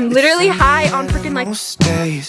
I'm literally high on freaking like days,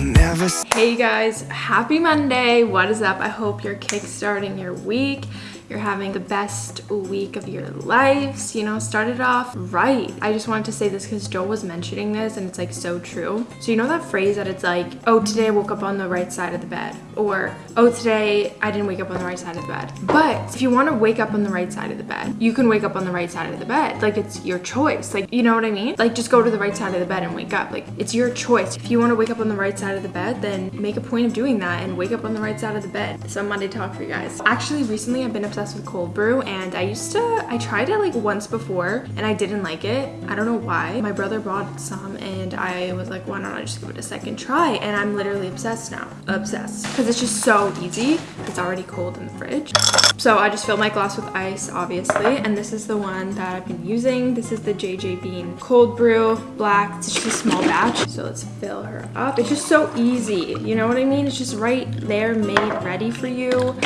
never Hey guys, happy Monday. What is up? I hope you're kickstarting your week. You're having the best week of your lives, you know, started off right. I just wanted to say this because Joel was mentioning this and it's like so true. So you know that phrase that it's like, oh, today I woke up on the right side of the bed or oh, today I didn't wake up on the right side of the bed. But if you want to wake up on the right side of the bed, you can wake up on the right side of the bed. Like it's your choice. Like, you know what I mean? Like just go to the right side of the bed and wake up. Like it's your choice. If you want to wake up on the right side of the bed, then make a point of doing that and wake up on the right side of the bed. So Monday talk for you guys. Actually, recently I've been obsessed with cold brew and I used to, I tried it like once before and I didn't like it. I don't know why. My brother bought some and I was like, why don't I just give it a second try? And I'm literally obsessed now. Obsessed. Because it's just so easy. It's already cold in the fridge. So I just filled my glass with ice, obviously. And this is the one that I've been using. This is the JJ Bean Cold Brew Black. It's just a small batch. So let's fill her up. It's just so easy. You know what I mean? It's just right there made ready for you.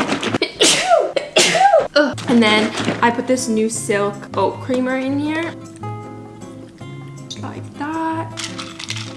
Ugh. And then I put this new Silk Oat Creamer in here.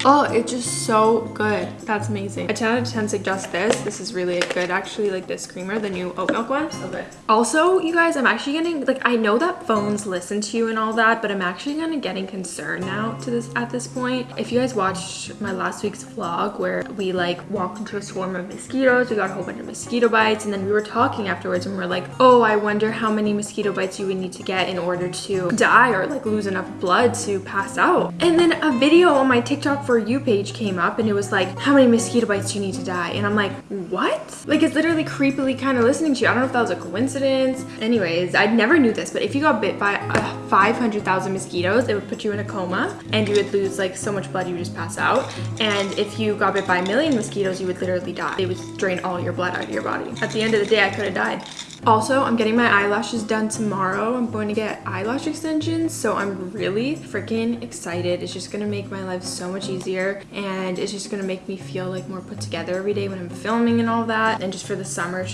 Oh, it's just so good. That's amazing. A 10 out of 10 suggest this. This is really good, actually, like this creamer, the new oat milk one. So good. Also, you guys, I'm actually getting, like, I know that phones listen to you and all that, but I'm actually kind of getting concerned now to this at this point. If you guys watched my last week's vlog where we, like, walked into a swarm of mosquitoes, we got a whole bunch of mosquito bites, and then we were talking afterwards and we are like, oh, I wonder how many mosquito bites you would need to get in order to die or, like, lose enough blood to pass out. And then a video on my TikTok for you page came up and it was like, how many mosquito bites do you need to die? And I'm like, what? Like it's literally creepily kind of listening to you. I don't know if that was a coincidence. Anyways, I never knew this, but if you got bit by uh, 500,000 mosquitoes, it would put you in a coma and you would lose like so much blood you would just pass out. And if you got bit by a million mosquitoes, you would literally die. They would drain all your blood out of your body. At the end of the day, I could have died. Also, I'm getting my eyelashes done tomorrow. I'm going to get eyelash extensions, so I'm really freaking excited. It's just gonna make my life so much easier and it's just gonna make me feel like more put together every day when I'm filming and all that. And just for the summer, it's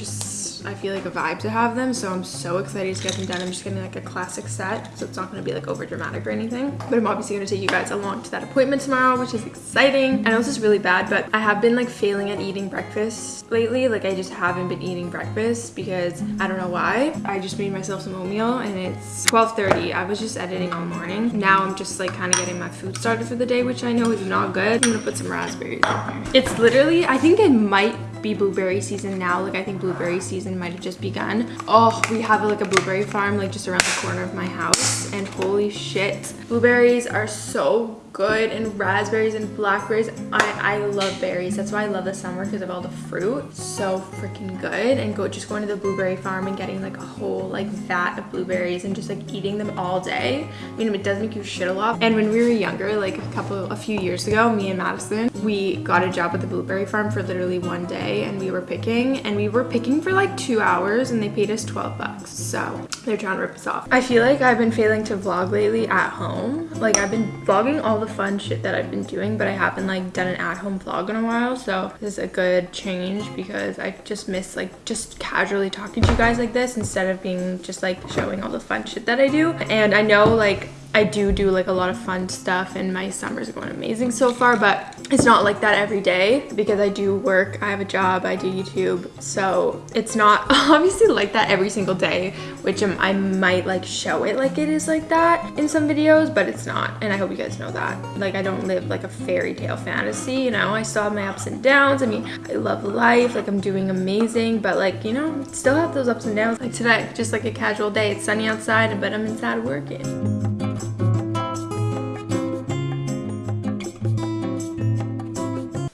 I feel like a vibe to have them so I'm so excited to get them done. I'm just getting like a classic set so it's not going to be like over dramatic or anything. But I'm obviously going to take you guys along to that appointment tomorrow which is exciting. I know this is really bad but I have been like failing at eating breakfast lately. Like I just haven't been eating breakfast because I don't know why. I just made myself some oatmeal and it's 12:30. I was just editing all morning. Now I'm just like kind of getting my food started for the day which I know is not good. I'm gonna put some raspberries in here. It's literally I think it might be blueberry season now. Like i think blueberry season might have just begun. Oh we have like a blueberry farm like just around the corner of my house. And holy shit blueberries are so good and raspberries and blackberries. I i love berries. That's why i love the summer because of all the fruit. So freaking good. And go just going to the blueberry farm and getting like a whole like vat of blueberries and just like eating them all day. I mean it does make you shit a lot. And when we were younger like a couple a few years ago me and madison we got a job at the blueberry farm for literally one day and we were picking and we were picking for like two hours and they paid us 12 bucks. So they're trying to rip us off. I feel like i've been failing to vlog lately at home. Like i've been vlogging all the fun shit that I've been doing, but I haven't like done an at-home vlog in a while. So this is a good change because I just miss like just casually talking to you guys like this instead of being just like showing all the fun shit that I do. And I know like I do do like a lot of fun stuff and my summers going amazing so far but it's not like that every day because I do work I have a job I do YouTube so it's not obviously like that every single day which I might like show it like it is like that in some videos but it's not and I hope you guys know that. Like I don't live like a fairy tale fantasy you know? I still have my ups and downs I mean I love life like I'm doing amazing but like you know still have those ups and downs. Like today just like a casual day it's sunny outside but I'm inside working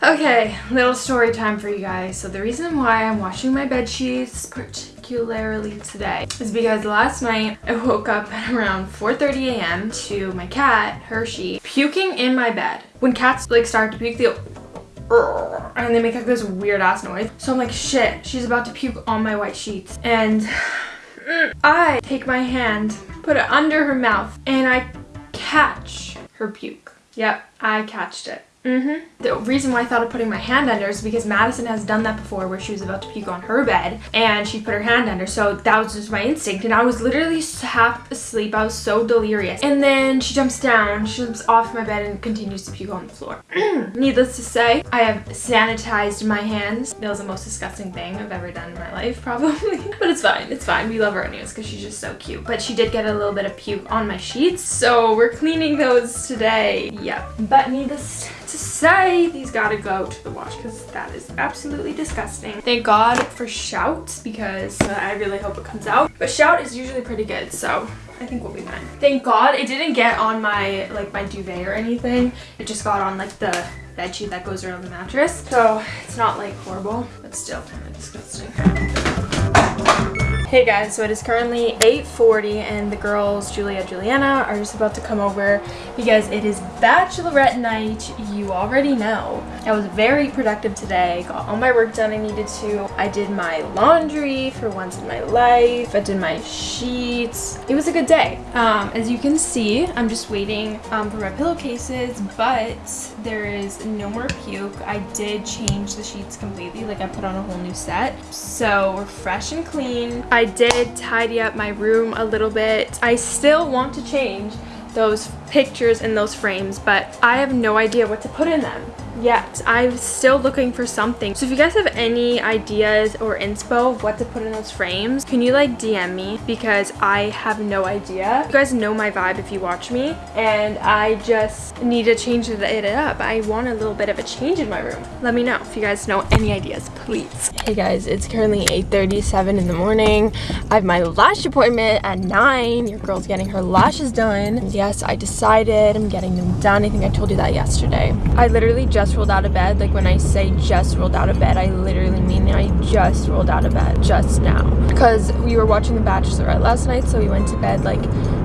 Okay, little story time for you guys. So the reason why I'm washing my bed sheets particularly today is because last night I woke up at around 4.30 a.m. to my cat, Hershey, puking in my bed. When cats like start to puke, they'll and they make like this weird ass noise. So I'm like, shit, she's about to puke on my white sheets. And I take my hand, put it under her mouth, and I catch her puke. Yep, I catched it. Mm-hmm. The reason why I thought of putting my hand under is because Madison has done that before where she was about to puke on her bed and she put her hand under. So that was just my instinct. And I was literally half asleep. I was so delirious. And then she jumps down, she jumps off my bed and continues to puke on the floor. Needless to say, I have sanitized my hands. That was the most disgusting thing I've ever done in my life, probably. but it's fine. It's fine. We love her anyways because she's just so cute. But she did get a little bit of puke on my sheets. So we're cleaning those today. Yeah. But needless to say these gotta go to the wash because that is absolutely disgusting. Thank God for Shout because uh, I really hope it comes out. But Shout is usually pretty good so I think we'll be fine. Thank God it didn't get on my like my duvet or anything. It just got on like the bed sheet that goes around the mattress. So it's not like horrible but still kind of disgusting. Hey guys, so it is currently 8.40 and the girls, Julia Juliana, are just about to come over because it is bachelorette night, you already know. I was very productive today, got all my work done I needed to. I did my laundry for once in my life, I did my sheets. It was a good day. Um, as you can see, I'm just waiting um, for my pillowcases, but there is no more puke. I did change the sheets completely, like I put on a whole new set. So we're fresh and clean. I did tidy up my room a little bit. I still want to change those pictures in those frames, but I have no idea what to put in them yet. I'm still looking for something. So if you guys have any ideas or inspo of what to put in those frames, can you like DM me because I have no idea. You guys know my vibe if you watch me and I just need to change it up. I want a little bit of a change in my room. Let me know if you guys know any ideas, please. Hey guys, it's currently 8.37 in the morning. I have my lash appointment at 9. Your girl's getting her lashes done. Yes, I decided I'm getting them done. I think I told you that yesterday. I literally just just rolled out of bed. Like when I say just rolled out of bed, I literally mean I just rolled out of bed just now. Because we were watching The Bachelorette last night, so we went to bed like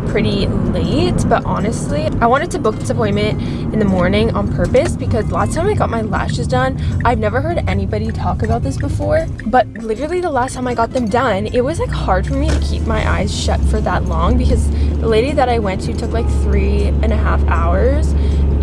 pretty late. But honestly, I wanted to book this appointment in the morning on purpose because last time I got my lashes done, I've never heard anybody talk about this before. But literally the last time I got them done, it was like hard for me to keep my eyes shut for that long because the lady that I went to took like three and a half hours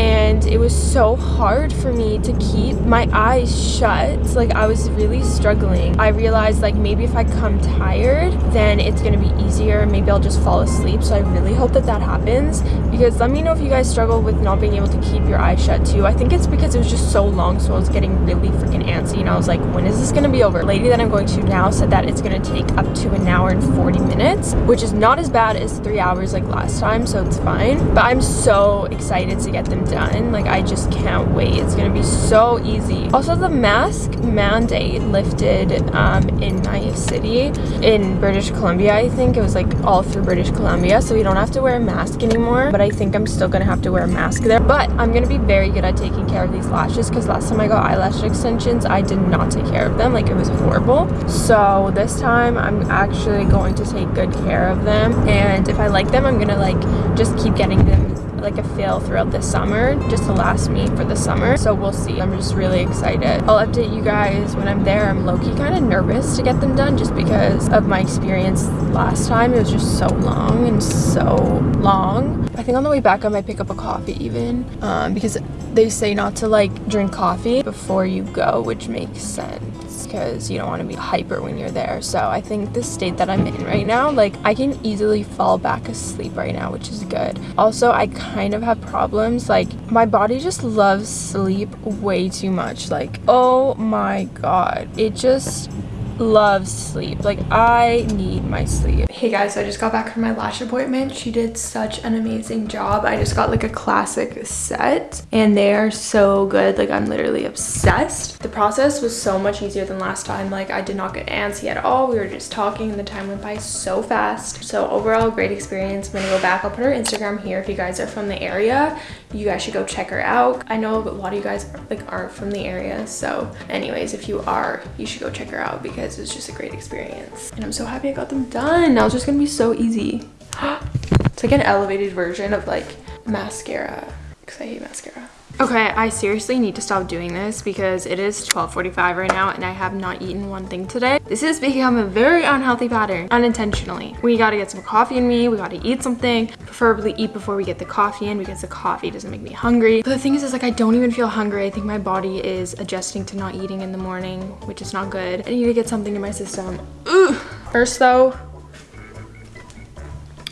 and it was so hard for me to keep my eyes shut. Like I was really struggling. I realized like maybe if I come tired then it's gonna be easier. Maybe I'll just fall asleep. So I really hope that that happens. Because let me know if you guys struggle with not being able to keep your eyes shut too. I think it's because it was just so long so I was getting really freaking antsy. And I was like when is this gonna be over? The lady that I'm going to now said that it's gonna take up to an hour and 40 minutes which is not as bad as three hours like last time. So it's fine. But I'm so excited to get them done. Like, I just can't wait. It's gonna be so easy. Also, the mask mandate lifted um, in my city, in British Columbia, I think. It was like all through British Columbia, so we don't have to wear a mask anymore. But I think I'm still gonna have to wear a mask there. But I'm gonna be very good at taking care of these lashes because last time I got eyelash extensions, I did not take care of them. Like, it was horrible. So this time, I'm actually going to take good care of them. And if I like them, I'm gonna like just keep getting them like a fail throughout the summer just to last me for the summer. So we'll see. I'm just really excited. I'll update you guys when i'm there. I'm low-key kind of nervous to get them done just because of my experience last time. It was just so long and so long. I think on the way back i might pick up a coffee even um, because they say not to like drink coffee before you go which makes sense because you don't want to be hyper when you're there. So I think the state that I'm in right now, like I can easily fall back asleep right now, which is good. Also, I kind of have problems. Like my body just loves sleep way too much. Like, oh my God. It just loves sleep. Like I need my sleep. Hey guys, so I just got back from my lash appointment. She did such an amazing job. I just got like a classic set and they are so good. Like I'm literally obsessed. The process was so much easier than last time. Like I did not get antsy at all. We were just talking and the time went by so fast. So overall, great experience. I'm gonna go back. I'll put her Instagram here if you guys are from the area. You guys should go check her out. I know a lot of you guys like aren't from the area. So anyways, if you are, you should go check her out because it was just a great experience. And I'm so happy I got them done. Now it's just gonna be so easy. it's like an elevated version of like mascara. because I hate mascara. Okay, I seriously need to stop doing this because it is 12.45 right now and I have not eaten one thing today. This has become a very unhealthy pattern, unintentionally. We gotta get some coffee in me, we gotta eat something, preferably eat before we get the coffee in because the coffee doesn't make me hungry. But the thing is, is like I don't even feel hungry. I think my body is adjusting to not eating in the morning, which is not good. I need to get something in my system. Ugh. First though,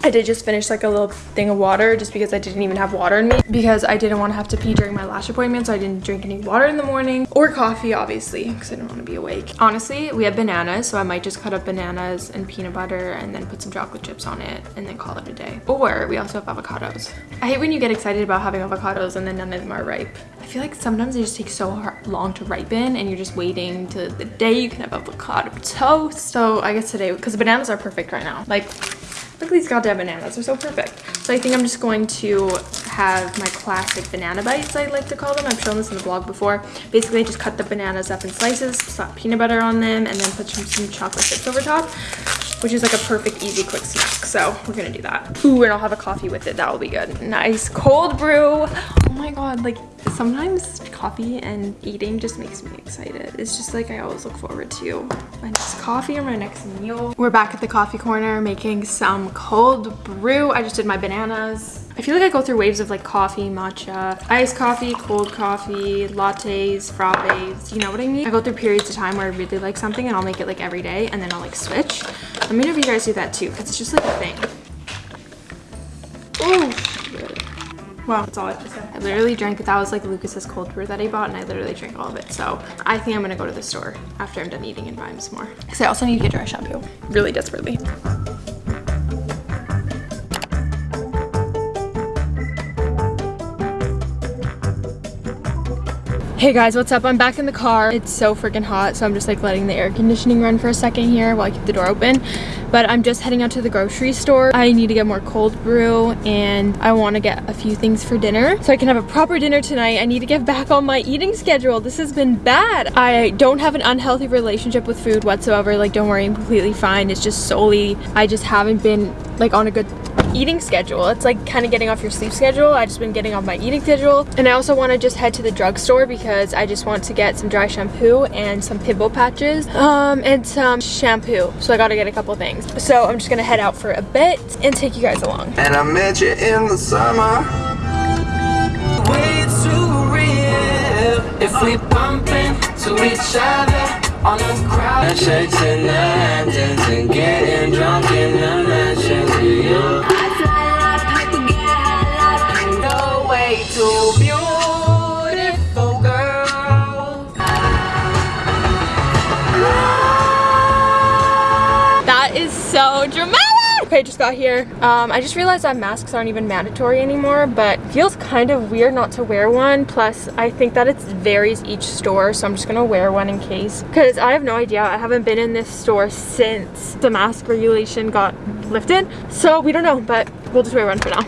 I did just finish like a little thing of water just because I didn't even have water in me because I didn't want to have to pee during my lash appointment so I didn't drink any water in the morning or coffee obviously because I didn't want to be awake. Honestly, we have bananas so I might just cut up bananas and peanut butter and then put some chocolate chips on it and then call it a day. Or we also have avocados. I hate when you get excited about having avocados and then none of them are ripe. I feel like sometimes they just take so long to ripen and you're just waiting to the day you can have avocado toast. So I guess today, because the bananas are perfect right now. Like Look at these goddamn bananas, they're so perfect. So I think I'm just going to have my classic banana bites, I like to call them. I've shown this in the vlog before. Basically, I just cut the bananas up in slices, slap peanut butter on them, and then put some, some chocolate chips over top, which is like a perfect, easy, quick snack. So we're gonna do that. Ooh, and I'll have a coffee with it, that will be good. Nice cold brew. Oh my God, like sometimes coffee and eating just makes me excited. It's just like I always look forward to my next coffee or my next meal. We're back at the coffee corner making some cold brew. I just did my bananas. I feel like I go through waves of like coffee, matcha, iced coffee, cold coffee, lattes, frappes, you know what I mean? I go through periods of time where I really like something and I'll make it like every day and then I'll like switch. Let me know if you guys do that too because it's just like a thing. Ooh. Wow, that's all I have to say. I literally drank, that was like Lucas's cold brew that I bought and I literally drank all of it. So I think I'm gonna go to the store after I'm done eating and buy some more. Because I also need to get dry shampoo, really desperately. Hey guys, what's up? I'm back in the car. It's so freaking hot, so I'm just like letting the air conditioning run for a second here while I keep the door open. But I'm just heading out to the grocery store. I need to get more cold brew and I want to get a few things for dinner so I can have a proper dinner tonight. I need to get back on my eating schedule. This has been bad. I don't have an unhealthy relationship with food whatsoever. Like, don't worry, I'm completely fine. It's just solely, I just haven't been like on a good eating schedule. It's like kind of getting off your sleep schedule. I just been getting off my eating schedule. And I also want to just head to the drugstore because I just want to get some dry shampoo and some pimple patches um, and some shampoo. So I got to get a couple things. So I'm just going to head out for a bit and take you guys along. And I met you in the summer. way too real if we bump into each other on the crowd. Shakes in the lanterns and getting drunk in the Okay, just got here. Um, I just realized that masks aren't even mandatory anymore, but feels kind of weird not to wear one. Plus, I think that it varies each store, so I'm just gonna wear one in case. Because I have no idea. I haven't been in this store since the mask regulation got lifted. So we don't know, but we'll just wear one for now.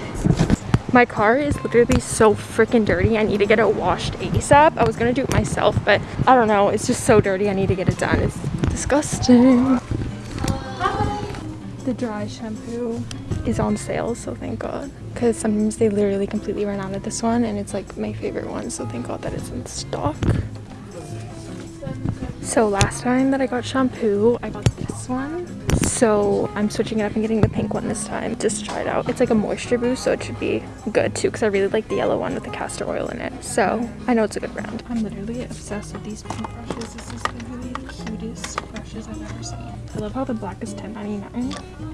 My car is literally so freaking dirty. I need to get it washed ASAP. I was gonna do it myself, but I don't know. It's just so dirty. I need to get it done. It's disgusting. The dry shampoo is on sale, so thank God. Because sometimes they literally completely run out of this one, and it's like my favorite one, so thank God that it's in stock. So last time that I got shampoo, I got this one. So I'm switching it up and getting the pink one this time just to try it out. It's like a moisture boost, so it should be good too because I really like the yellow one with the castor oil in it. So I know it's a good brand. I'm literally obsessed with these pink I've ever seen. I love how the black is $10.99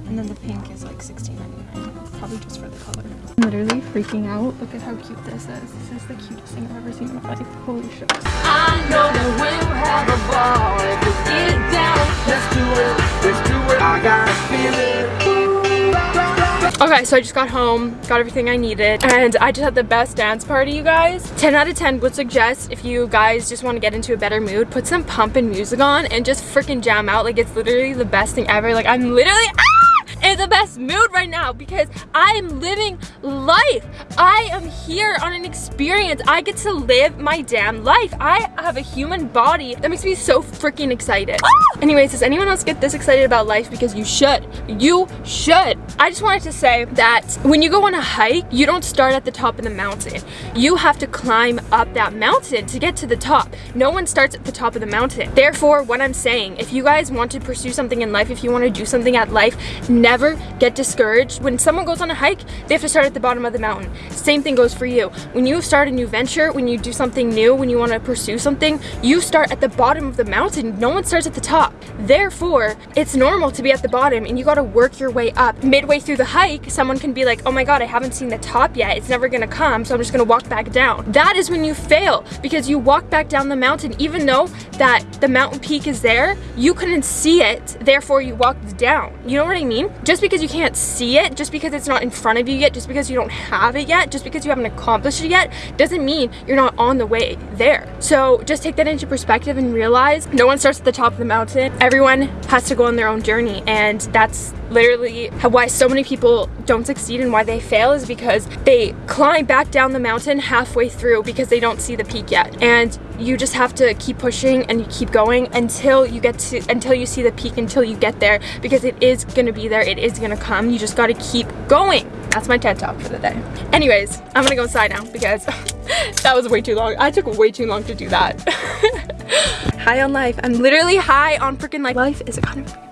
and then the pink is like $16.99. Probably just for the color. I'm literally freaking out. Look at how cute this is. This is the cutest thing I've ever seen in my life. Holy shit. I know that we'll have a ball if down. Let's do it, let's do it. I got a feeling. Okay, so I just got home, got everything I needed, and I just had the best dance party, you guys. 10 out of 10 would suggest if you guys just want to get into a better mood, put some pumping music on and just freaking jam out. Like, it's literally the best thing ever. Like, I'm literally, ah! in the best mood right now because I am living life. I am here on an experience. I get to live my damn life. I have a human body that makes me so freaking excited. Ah! Anyways, does anyone else get this excited about life? Because you should. You should. I just wanted to say that when you go on a hike, you don't start at the top of the mountain. You have to climb up that mountain to get to the top. No one starts at the top of the mountain. Therefore, what I'm saying, if you guys want to pursue something in life, if you want to do something at life, never get discouraged. When someone goes on a hike, they have to start at the bottom of the mountain. Same thing goes for you. When you start a new venture, when you do something new, when you want to pursue something, you start at the bottom of the mountain. No one starts at the top. Therefore, it's normal to be at the bottom and you got to work your way up. Midway through the hike, someone can be like, oh my God, I haven't seen the top yet. It's never to come. So I'm just to walk back down. That is when you fail because you walk back down the mountain, even though that the mountain peak is there, you couldn't see it. Therefore, you walked down. You know what I mean? Just because you can't see it, just because it's not in front of you yet, just because you don't have it yet, just because you haven't accomplished it yet, doesn't mean you're not on the way there. So just take that into perspective and realize no one starts at the top of the mountain. Everyone has to go on their own journey and that's literally why so many people don't succeed and why they fail is because they climb back down the mountain halfway through because they don't see the peak yet. And you just have to keep pushing and you keep going until you get to until you see the peak until you get there because it is gonna be there it is gonna come. You just gotta keep going. That's my TED talk for the day. Anyways I'm gonna go inside now because that was way too long. I took way too long to do that. High on life. I'm literally high on freaking life. Life is a kind of